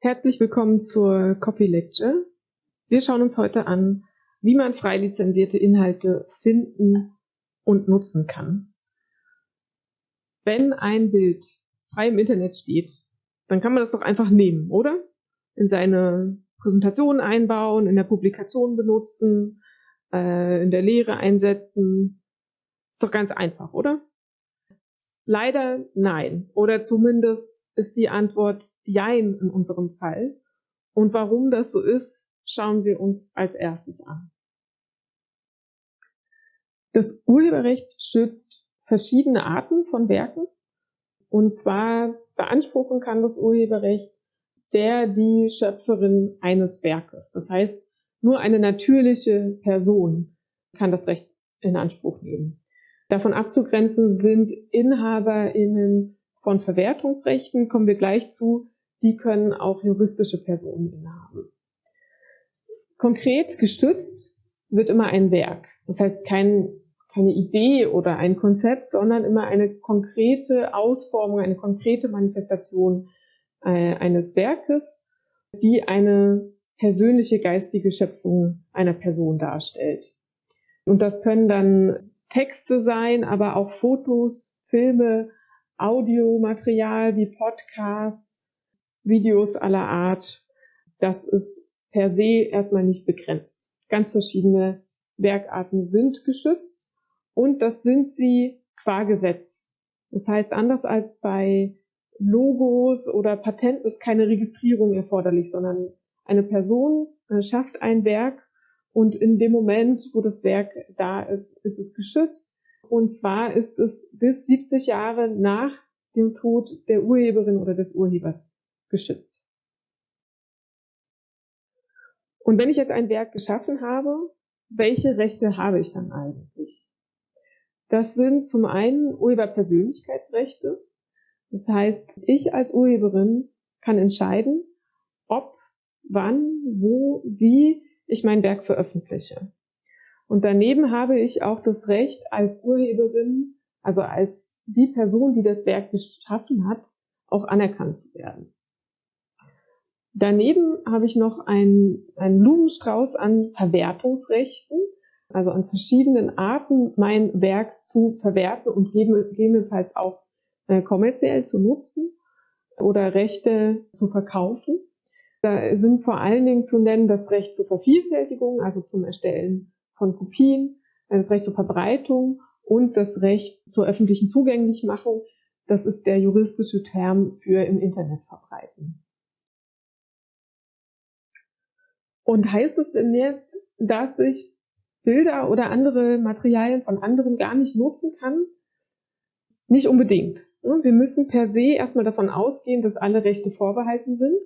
Herzlich willkommen zur Copy Lecture. Wir schauen uns heute an, wie man frei lizenzierte Inhalte finden und nutzen kann. Wenn ein Bild frei im Internet steht, dann kann man das doch einfach nehmen, oder? In seine Präsentation einbauen, in der Publikation benutzen, äh, in der Lehre einsetzen. Ist doch ganz einfach, oder? Leider nein. Oder zumindest ist die Antwort Jein in unserem Fall. Und warum das so ist, schauen wir uns als erstes an. Das Urheberrecht schützt verschiedene Arten von Werken. Und zwar beanspruchen kann das Urheberrecht der die Schöpferin eines Werkes. Das heißt, nur eine natürliche Person kann das Recht in Anspruch nehmen. Davon abzugrenzen sind InhaberInnen von Verwertungsrechten, kommen wir gleich zu, die können auch juristische Personen innehaben. Konkret gestützt wird immer ein Werk. Das heißt kein, keine Idee oder ein Konzept, sondern immer eine konkrete Ausformung, eine konkrete Manifestation äh, eines Werkes, die eine persönliche geistige Schöpfung einer Person darstellt. Und das können dann Texte sein, aber auch Fotos, Filme, Audiomaterial wie Podcasts, Videos aller Art, das ist per se erstmal nicht begrenzt. Ganz verschiedene Werkarten sind geschützt und das sind sie qua Gesetz. Das heißt, anders als bei Logos oder Patenten ist keine Registrierung erforderlich, sondern eine Person äh, schafft ein Werk und in dem Moment, wo das Werk da ist, ist es geschützt. Und zwar ist es bis 70 Jahre nach dem Tod der Urheberin oder des Urhebers geschützt. Und wenn ich jetzt ein Werk geschaffen habe, welche Rechte habe ich dann eigentlich? Das sind zum einen Urheberpersönlichkeitsrechte. Das heißt, ich als Urheberin kann entscheiden, ob, wann, wo, wie ich mein Werk veröffentliche. Und daneben habe ich auch das Recht als Urheberin, also als die Person, die das Werk geschaffen hat, auch anerkannt zu werden. Daneben habe ich noch einen, einen Blumenstrauß an Verwertungsrechten, also an verschiedenen Arten, mein Werk zu verwerten und gegebenenfalls auch äh, kommerziell zu nutzen oder Rechte zu verkaufen. Da sind vor allen Dingen zu nennen das Recht zur Vervielfältigung, also zum Erstellen von Kopien, das Recht zur Verbreitung und das Recht zur öffentlichen Zugänglichmachung. Das ist der juristische Term für im Internet verbreiten. Und heißt es denn jetzt, dass ich Bilder oder andere Materialien von anderen gar nicht nutzen kann? Nicht unbedingt. Wir müssen per se erstmal davon ausgehen, dass alle Rechte vorbehalten sind.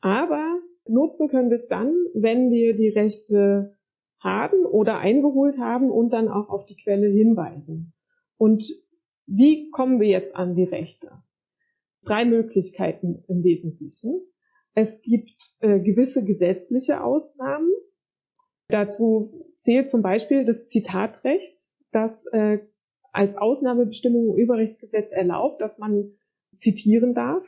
Aber nutzen können wir es dann, wenn wir die Rechte haben oder eingeholt haben und dann auch auf die Quelle hinweisen. Und wie kommen wir jetzt an die Rechte? Drei Möglichkeiten im Wesentlichen. Es gibt äh, gewisse gesetzliche Ausnahmen. Dazu zählt zum Beispiel das Zitatrecht, das äh, als Ausnahmebestimmung im Urheberrechtsgesetz erlaubt, dass man zitieren darf.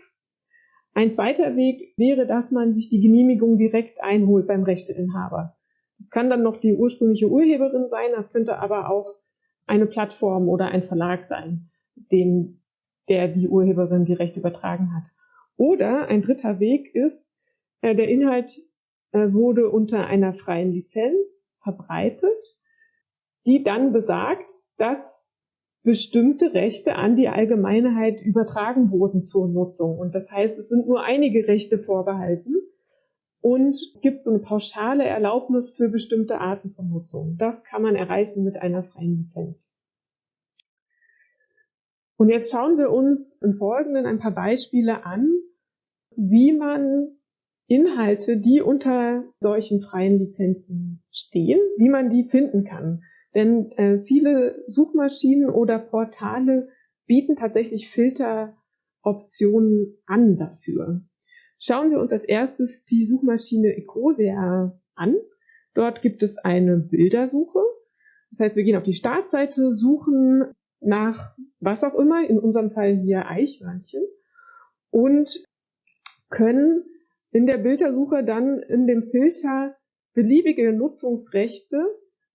Ein zweiter Weg wäre, dass man sich die Genehmigung direkt einholt beim Rechteinhaber. Das kann dann noch die ursprüngliche Urheberin sein, das könnte aber auch eine Plattform oder ein Verlag sein, dem der die Urheberin die Rechte übertragen hat. Oder ein dritter Weg ist, äh, der Inhalt äh, wurde unter einer freien Lizenz verbreitet, die dann besagt, dass bestimmte Rechte an die Allgemeinheit übertragen wurden zur Nutzung. Und das heißt, es sind nur einige Rechte vorbehalten und es gibt so eine pauschale Erlaubnis für bestimmte Arten von Nutzung. Das kann man erreichen mit einer freien Lizenz. Und jetzt schauen wir uns im Folgenden ein paar Beispiele an, wie man Inhalte, die unter solchen freien Lizenzen stehen, wie man die finden kann. Denn äh, viele Suchmaschinen oder Portale bieten tatsächlich Filteroptionen an dafür. Schauen wir uns als erstes die Suchmaschine Ecosia an. Dort gibt es eine Bildersuche. Das heißt, wir gehen auf die Startseite, suchen nach was auch immer, in unserem Fall hier Eichhörnchen und können in der Bildersuche dann in dem Filter beliebige Nutzungsrechte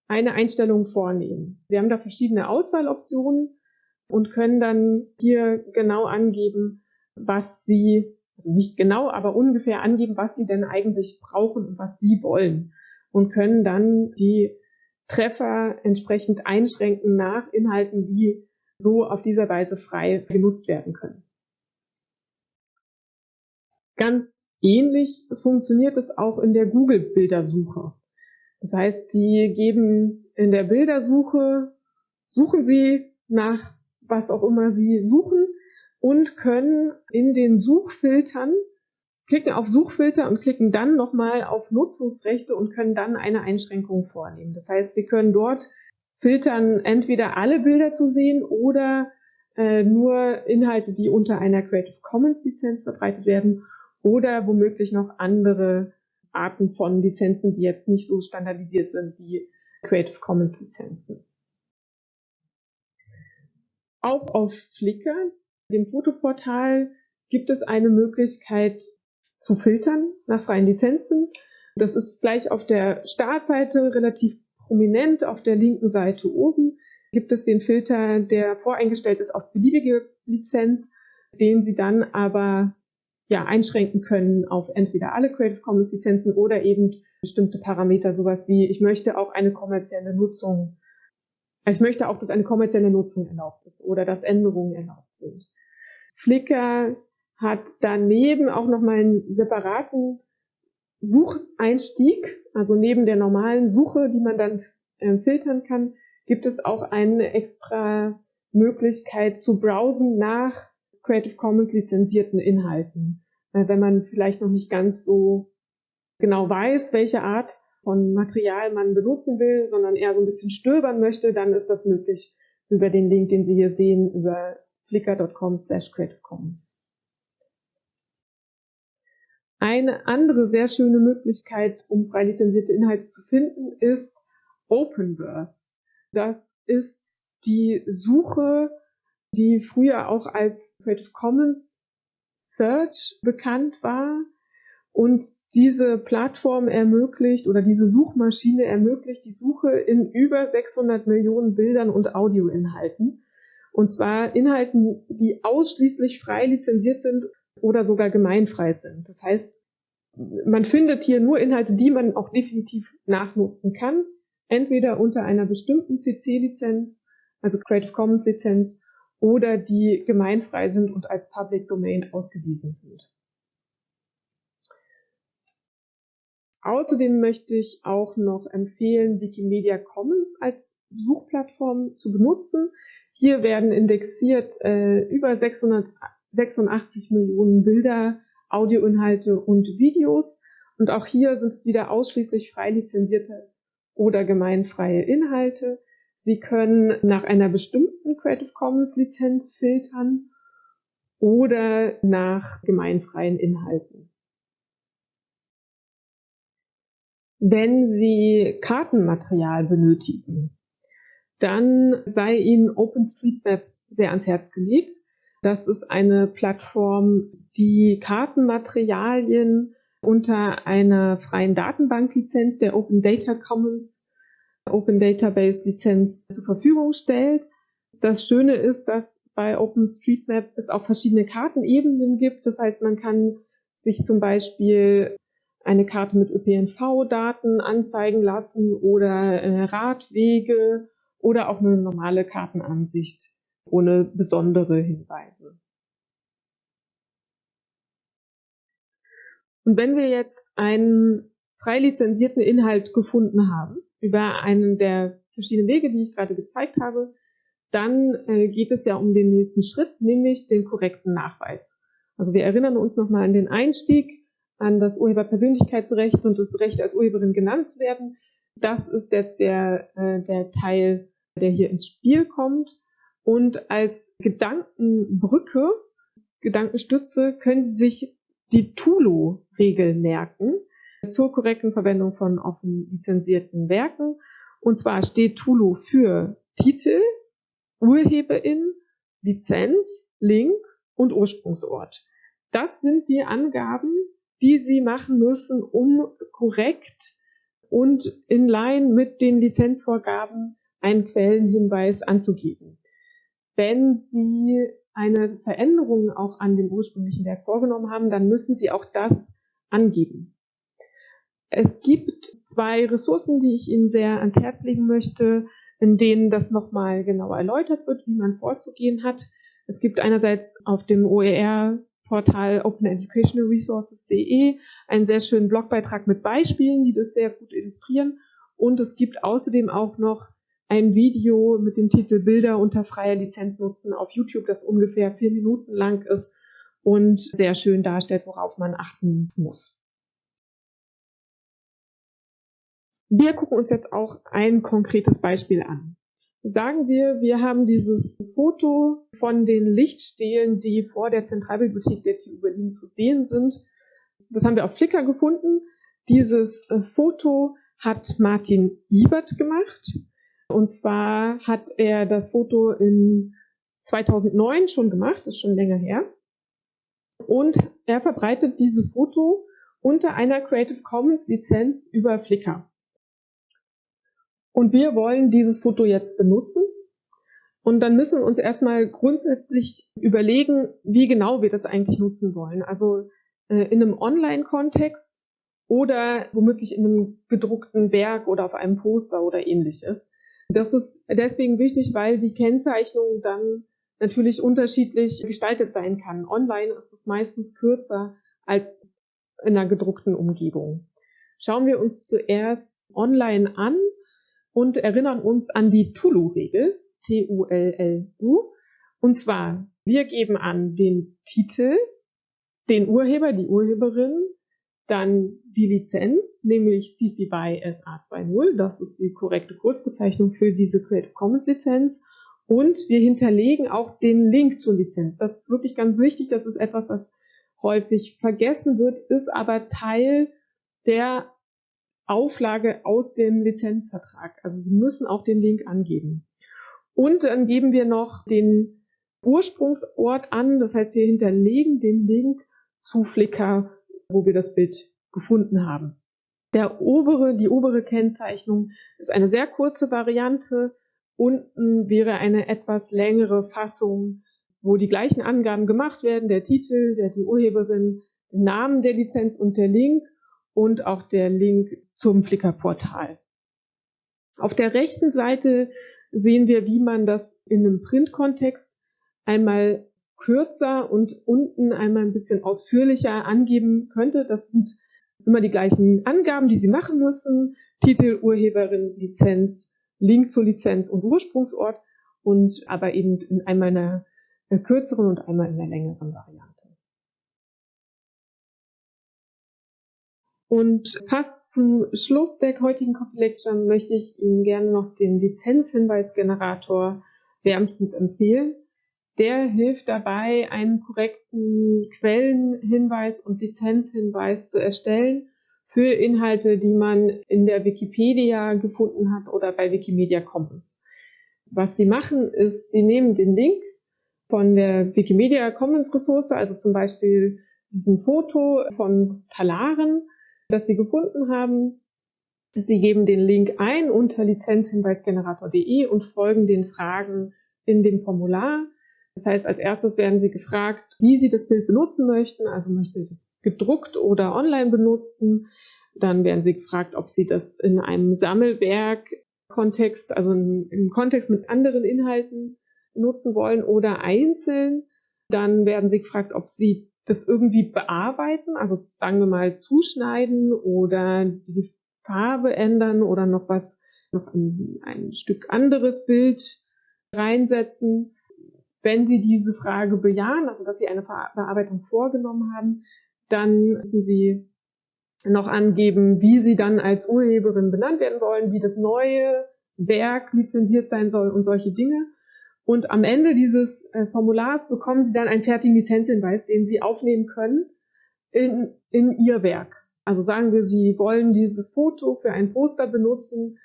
eine Einstellung vornehmen. Wir haben da verschiedene Auswahloptionen und können dann hier genau angeben, was Sie, also nicht genau, aber ungefähr angeben, was Sie denn eigentlich brauchen und was Sie wollen und können dann die Treffer entsprechend einschränken nach Inhalten, die so auf dieser Weise frei genutzt werden können. Ganz ähnlich funktioniert es auch in der Google-Bildersuche. Das heißt, Sie geben in der Bildersuche, suchen Sie nach was auch immer Sie suchen und können in den Suchfiltern klicken auf Suchfilter und klicken dann nochmal auf Nutzungsrechte und können dann eine Einschränkung vornehmen. Das heißt, Sie können dort filtern, entweder alle Bilder zu sehen oder äh, nur Inhalte, die unter einer Creative Commons Lizenz verbreitet werden oder womöglich noch andere Arten von Lizenzen, die jetzt nicht so standardisiert sind wie Creative Commons Lizenzen. Auch auf Flickr, dem Fotoportal, gibt es eine Möglichkeit zu filtern nach freien Lizenzen. Das ist gleich auf der Startseite relativ prominent. Auf der linken Seite oben gibt es den Filter, der voreingestellt ist auf beliebige Lizenz, den Sie dann aber ja, einschränken können auf entweder alle Creative Commons Lizenzen oder eben bestimmte Parameter, sowas wie ich möchte auch eine kommerzielle Nutzung also ich möchte auch, dass eine kommerzielle Nutzung erlaubt ist oder dass Änderungen erlaubt sind. Flickr hat daneben auch nochmal einen separaten Sucheinstieg, also neben der normalen Suche, die man dann äh, filtern kann, gibt es auch eine extra Möglichkeit zu browsen nach Creative Commons lizenzierten Inhalten. Wenn man vielleicht noch nicht ganz so genau weiß, welche Art von Material man benutzen will, sondern eher so ein bisschen stöbern möchte, dann ist das möglich über den Link, den Sie hier sehen, über flickr.com slash creative commons. Eine andere sehr schöne Möglichkeit, um frei lizenzierte Inhalte zu finden, ist Openverse. Das ist die Suche, die früher auch als Creative Commons Search bekannt war, und diese Plattform ermöglicht oder diese Suchmaschine ermöglicht die Suche in über 600 Millionen Bildern und Audioinhalten. Und zwar Inhalten, die ausschließlich frei lizenziert sind oder sogar gemeinfrei sind. Das heißt, man findet hier nur Inhalte, die man auch definitiv nachnutzen kann. Entweder unter einer bestimmten CC-Lizenz, also Creative Commons Lizenz, oder die gemeinfrei sind und als Public Domain ausgewiesen sind. Außerdem möchte ich auch noch empfehlen, Wikimedia Commons als Suchplattform zu benutzen. Hier werden indexiert äh, über 686 Millionen Bilder, Audioinhalte und Videos. Und auch hier sind es wieder ausschließlich frei lizenzierte oder gemeinfreie Inhalte. Sie können nach einer bestimmten Creative Commons Lizenz filtern oder nach gemeinfreien Inhalten. Wenn Sie Kartenmaterial benötigen, dann sei Ihnen OpenStreetMap sehr ans Herz gelegt. Das ist eine Plattform, die Kartenmaterialien unter einer freien Datenbanklizenz der Open Data Commons Open Database Lizenz zur Verfügung stellt. Das Schöne ist, dass bei OpenStreetMap es auch verschiedene Kartenebenen gibt. Das heißt, man kann sich zum Beispiel eine Karte mit ÖPNV-Daten anzeigen lassen oder äh, Radwege oder auch eine normale Kartenansicht ohne besondere Hinweise. Und wenn wir jetzt einen frei lizenzierten Inhalt gefunden haben, über einen der verschiedenen Wege, die ich gerade gezeigt habe, dann äh, geht es ja um den nächsten Schritt, nämlich den korrekten Nachweis. Also wir erinnern uns nochmal an den Einstieg an das Urheberpersönlichkeitsrecht und das Recht als Urheberin genannt zu werden. Das ist jetzt der, äh, der Teil, der hier ins Spiel kommt. Und als Gedankenbrücke, Gedankenstütze können Sie sich die Tulo-Regel merken zur korrekten Verwendung von offen lizenzierten Werken. Und zwar steht Tulo für Titel, Urheberin, Lizenz, Link und Ursprungsort. Das sind die Angaben, die Sie machen müssen, um korrekt und in line mit den Lizenzvorgaben einen Quellenhinweis anzugeben. Wenn Sie eine Veränderung auch an dem ursprünglichen Werk vorgenommen haben, dann müssen Sie auch das angeben. Es gibt zwei Ressourcen, die ich Ihnen sehr ans Herz legen möchte, in denen das nochmal genau erläutert wird, wie man vorzugehen hat. Es gibt einerseits auf dem OER-Portal openeducationalresources.de einen sehr schönen Blogbeitrag mit Beispielen, die das sehr gut illustrieren. Und es gibt außerdem auch noch ein Video mit dem Titel Bilder unter freier Lizenz nutzen auf YouTube, das ungefähr vier Minuten lang ist und sehr schön darstellt, worauf man achten muss. Wir gucken uns jetzt auch ein konkretes Beispiel an. Sagen wir, wir haben dieses Foto von den Lichtstelen, die vor der Zentralbibliothek der TU Berlin zu sehen sind. Das haben wir auf Flickr gefunden. Dieses äh, Foto hat Martin Ibert gemacht. Und zwar hat er das Foto in 2009 schon gemacht, ist schon länger her. Und er verbreitet dieses Foto unter einer Creative Commons Lizenz über Flickr. Und wir wollen dieses Foto jetzt benutzen. Und dann müssen wir uns erstmal grundsätzlich überlegen, wie genau wir das eigentlich nutzen wollen. Also äh, in einem Online-Kontext oder womöglich in einem gedruckten Werk oder auf einem Poster oder ähnliches. Das ist deswegen wichtig, weil die Kennzeichnung dann natürlich unterschiedlich gestaltet sein kann. Online ist es meistens kürzer als in einer gedruckten Umgebung. Schauen wir uns zuerst online an und erinnern uns an die Tulu-Regel, T-U-L-L-U. Und zwar, wir geben an den Titel, den Urheber, die Urheberin, dann die Lizenz, nämlich CC BY SA20, das ist die korrekte Kurzbezeichnung für diese Creative Commons Lizenz. Und wir hinterlegen auch den Link zur Lizenz. Das ist wirklich ganz wichtig. Das ist etwas, was häufig vergessen wird, ist aber Teil der Auflage aus dem Lizenzvertrag. Also Sie müssen auch den Link angeben. Und dann geben wir noch den Ursprungsort an. Das heißt, wir hinterlegen den Link zu Flickr wo wir das Bild gefunden haben. Der obere, die obere Kennzeichnung ist eine sehr kurze Variante. Unten wäre eine etwas längere Fassung, wo die gleichen Angaben gemacht werden, der Titel, der die Urheberin, Namen der Lizenz und der Link und auch der Link zum Flickr-Portal. Auf der rechten Seite sehen wir, wie man das in einem Print-Kontext einmal kürzer und unten einmal ein bisschen ausführlicher angeben könnte. Das sind immer die gleichen Angaben, die Sie machen müssen. Titel, Urheberin, Lizenz, Link zur Lizenz und Ursprungsort und aber eben in einmal einer kürzeren und einmal in einer längeren Variante. Und fast zum Schluss der heutigen Copy Lecture möchte ich Ihnen gerne noch den Lizenzhinweisgenerator wärmstens empfehlen. Der hilft dabei, einen korrekten Quellenhinweis und Lizenzhinweis zu erstellen für Inhalte, die man in der Wikipedia gefunden hat oder bei Wikimedia Commons. Was sie machen, ist, sie nehmen den Link von der Wikimedia Commons Ressource, also zum Beispiel diesem Foto von Talaren, das sie gefunden haben. Sie geben den Link ein unter lizenzhinweisgenerator.de und folgen den Fragen in dem Formular. Das heißt, als erstes werden Sie gefragt, wie Sie das Bild benutzen möchten. Also möchten Sie das gedruckt oder online benutzen. Dann werden Sie gefragt, ob Sie das in einem Sammelwerk-Kontext, also im Kontext mit anderen Inhalten nutzen wollen oder einzeln. Dann werden Sie gefragt, ob Sie das irgendwie bearbeiten, also sagen wir mal zuschneiden oder die Farbe ändern oder noch was, noch ein, ein Stück anderes Bild reinsetzen. Wenn Sie diese Frage bejahen, also dass Sie eine Bearbeitung vorgenommen haben, dann müssen Sie noch angeben, wie Sie dann als Urheberin benannt werden wollen, wie das neue Werk lizenziert sein soll und solche Dinge. Und am Ende dieses äh, Formulars bekommen Sie dann einen fertigen Lizenzhinweis, den Sie aufnehmen können in, in Ihr Werk. Also sagen wir, Sie wollen dieses Foto für ein Poster benutzen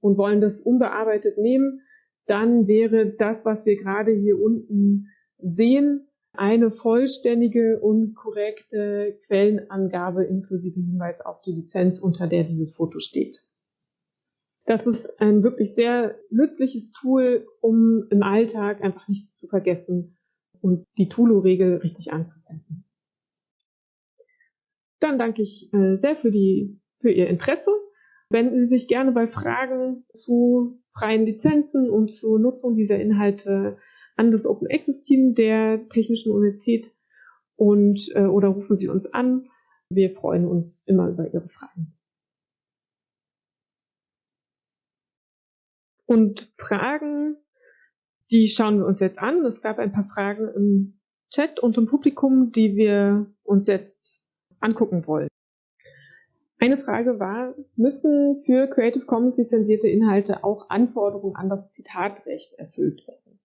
und wollen das unbearbeitet nehmen dann wäre das, was wir gerade hier unten sehen, eine vollständige und korrekte Quellenangabe inklusive Hinweis auf die Lizenz, unter der dieses Foto steht. Das ist ein wirklich sehr nützliches Tool, um im Alltag einfach nichts zu vergessen und die Tulu-Regel richtig anzuwenden. Dann danke ich äh, sehr für, die, für Ihr Interesse. Wenden Sie sich gerne bei Fragen zu freien Lizenzen und zur Nutzung dieser Inhalte an das Open Access Team der Technischen Universität und äh, oder rufen Sie uns an. Wir freuen uns immer über Ihre Fragen. Und Fragen, die schauen wir uns jetzt an. Es gab ein paar Fragen im Chat und im Publikum, die wir uns jetzt angucken wollen. Eine Frage war, müssen für Creative Commons lizenzierte Inhalte auch Anforderungen an das Zitatrecht erfüllt werden?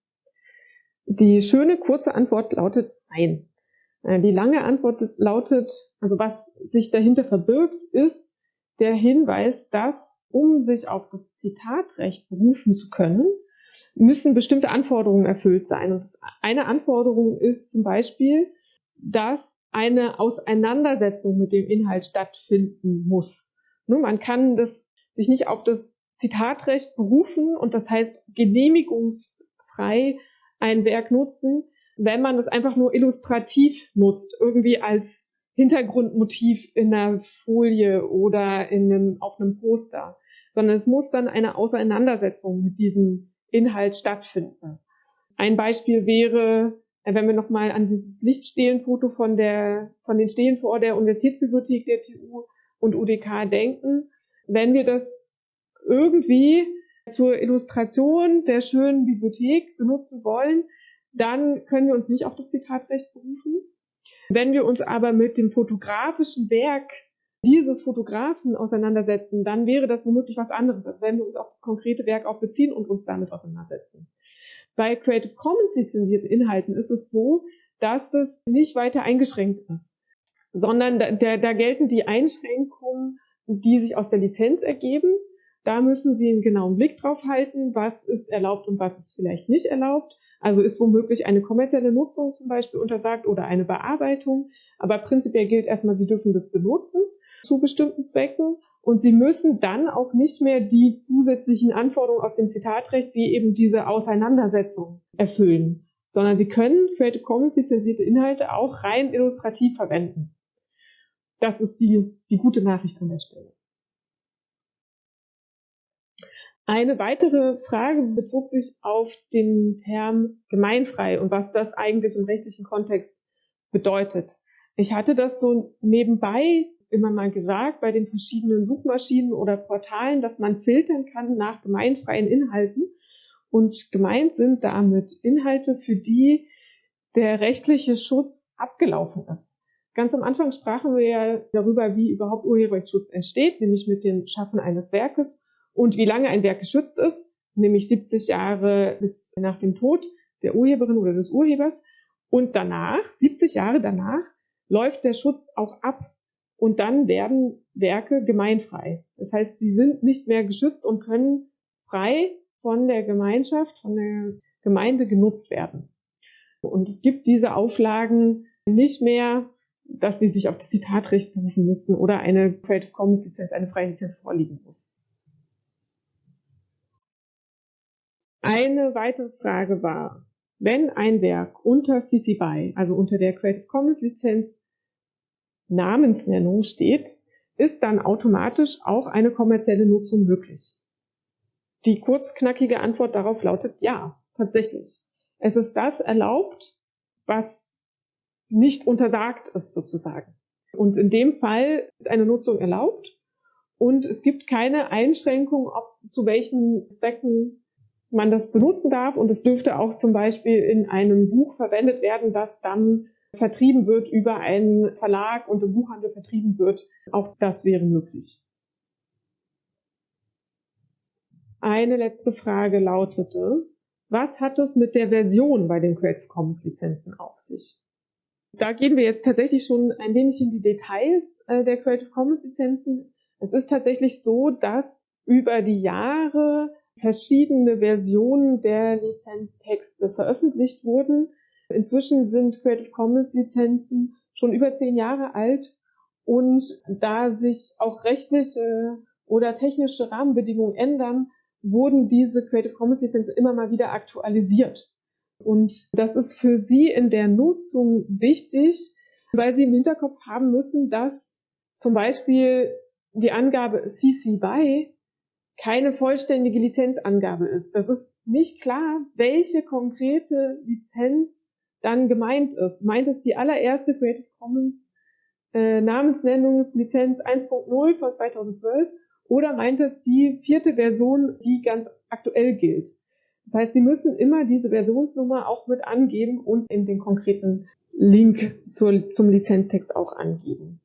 Die schöne kurze Antwort lautet nein. Äh, die lange Antwort lautet, also was sich dahinter verbirgt, ist der Hinweis, dass um sich auf das Zitatrecht berufen zu können, müssen bestimmte Anforderungen erfüllt sein. Und eine Anforderung ist zum Beispiel, dass eine Auseinandersetzung mit dem Inhalt stattfinden muss. Man kann das, sich nicht auf das Zitatrecht berufen und das heißt genehmigungsfrei ein Werk nutzen, wenn man es einfach nur illustrativ nutzt, irgendwie als Hintergrundmotiv in einer Folie oder in einem, auf einem Poster, sondern es muss dann eine Auseinandersetzung mit diesem Inhalt stattfinden. Ein Beispiel wäre, äh, wenn wir nochmal an dieses Lichtstehlenfoto von der, von den Stelen vor der Universitätsbibliothek der TU und UDK denken, wenn wir das irgendwie zur Illustration der schönen Bibliothek benutzen wollen, dann können wir uns nicht auf das Zitatrecht berufen, wenn wir uns aber mit dem fotografischen Werk dieses Fotografen auseinandersetzen, dann wäre das womöglich was anderes, als wenn wir uns auf das konkrete Werk auch beziehen und uns damit auseinandersetzen. Bei Creative Commons lizenzierten Inhalten ist es so, dass das nicht weiter eingeschränkt ist, sondern da, da, da gelten die Einschränkungen, die sich aus der Lizenz ergeben. Da müssen Sie einen genauen Blick drauf halten, was ist erlaubt und was ist vielleicht nicht erlaubt. Also ist womöglich eine kommerzielle Nutzung zum Beispiel untersagt oder eine Bearbeitung. Aber prinzipiell gilt erstmal, Sie dürfen das benutzen zu bestimmten Zwecken. Und Sie müssen dann auch nicht mehr die zusätzlichen Anforderungen aus dem Zitatrecht wie eben diese Auseinandersetzung erfüllen, sondern Sie können Creative Commons lizenzierte Inhalte auch rein illustrativ verwenden. Das ist die, die gute Nachricht an der Stelle. Eine weitere Frage bezog sich auf den Term gemeinfrei und was das eigentlich im rechtlichen Kontext bedeutet. Ich hatte das so nebenbei immer mal gesagt bei den verschiedenen Suchmaschinen oder Portalen, dass man filtern kann nach gemeinfreien Inhalten. Und gemeint sind damit Inhalte, für die der rechtliche Schutz abgelaufen ist. Ganz am Anfang sprachen wir ja darüber, wie überhaupt Urheberrechtsschutz entsteht, nämlich mit dem Schaffen eines Werkes und wie lange ein Werk geschützt ist, nämlich 70 Jahre bis nach dem Tod der Urheberin oder des Urhebers. Und danach, 70 Jahre danach, läuft der Schutz auch ab. Und dann werden Werke gemeinfrei. Das heißt, sie sind nicht mehr geschützt und können frei von der Gemeinschaft, von der Gemeinde genutzt werden. Und es gibt diese Auflagen nicht mehr, dass sie sich auf das Zitatrecht berufen müssen oder eine Creative Commons Lizenz, eine freie Lizenz vorliegen muss. Eine weitere Frage war, wenn ein Werk unter CC BY, also unter der Creative Commons Lizenz Namensnennung steht, ist dann automatisch auch eine kommerzielle Nutzung möglich? Die kurzknackige Antwort darauf lautet ja, tatsächlich. Es ist das erlaubt, was nicht untersagt ist sozusagen. Und in dem Fall ist eine Nutzung erlaubt und es gibt keine Einschränkung, ob zu welchen Zwecken man das benutzen darf und es dürfte auch zum Beispiel in einem Buch verwendet werden, das dann vertrieben wird über einen Verlag und im Buchhandel vertrieben wird. Auch das wäre möglich. Eine letzte Frage lautete, was hat es mit der Version bei den Creative Commons Lizenzen auf sich? Da gehen wir jetzt tatsächlich schon ein wenig in die Details äh, der Creative Commons Lizenzen. Es ist tatsächlich so, dass über die Jahre verschiedene Versionen der Lizenztexte veröffentlicht wurden. Inzwischen sind Creative Commons Lizenzen schon über zehn Jahre alt und da sich auch rechtliche oder technische Rahmenbedingungen ändern, wurden diese Creative Commons Lizenzen immer mal wieder aktualisiert. Und das ist für Sie in der Nutzung wichtig, weil Sie im Hinterkopf haben müssen, dass zum Beispiel die Angabe CC BY keine vollständige Lizenzangabe ist. Das ist nicht klar, welche konkrete Lizenz dann gemeint ist. Meint es die allererste Creative Commons äh, Namensnennungslizenz 1.0 von 2012 oder meint es die vierte Version, die ganz aktuell gilt? Das heißt, Sie müssen immer diese Versionsnummer auch mit angeben und in den konkreten Link zur, zum Lizenztext auch angeben.